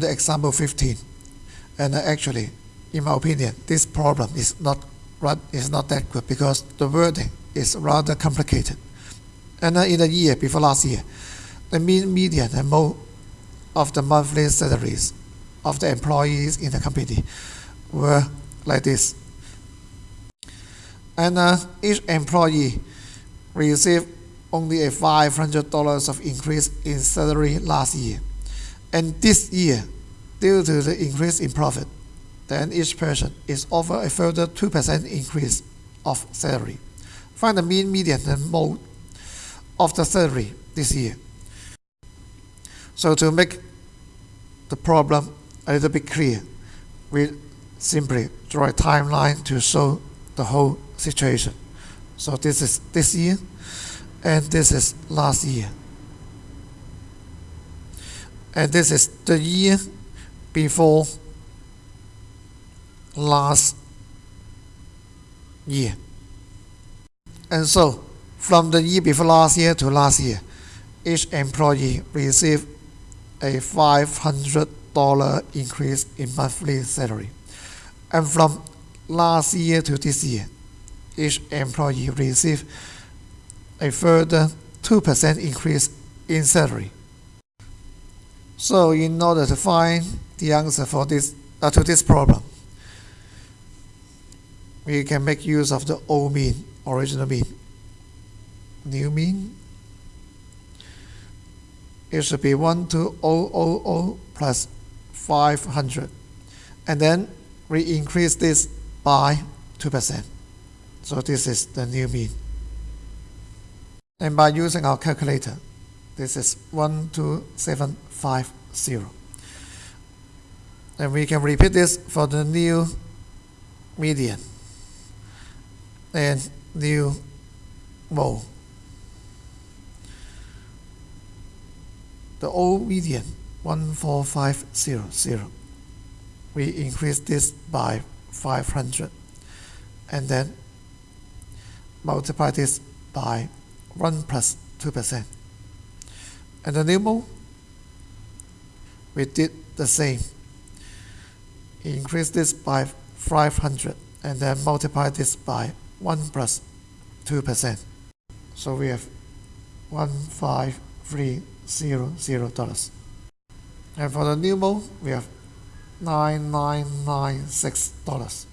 the example 15 and actually in my opinion this problem is not is not that good because the wording is rather complicated. And in the year before last year the mean median and mode of the monthly salaries of the employees in the company were like this. And uh, each employee received only a $500 of increase in salary last year and this year, due to the increase in profit, then each person is offered a further 2% increase of salary. Find the mean, median, and mode of the salary this year. So to make the problem a little bit clear, we simply draw a timeline to show the whole situation. So this is this year, and this is last year and this is the year before last year. And so, from the year before last year to last year, each employee received a $500 increase in monthly salary. And from last year to this year, each employee received a further 2% increase in salary. So in order to find the answer for this uh, to this problem, we can make use of the old mean, original mean. New mean, it should be 12000 plus 500. And then we increase this by 2%. So this is the new mean. And by using our calculator, this is 12750. And we can repeat this for the new median and new mode. The old median 14500. We increase this by 500 and then multiply this by 1 plus 2%. And the new we did the same. Increase this by 500 and then multiply this by 1 plus 2%. So we have $15300. And for the new mode, we have $9996.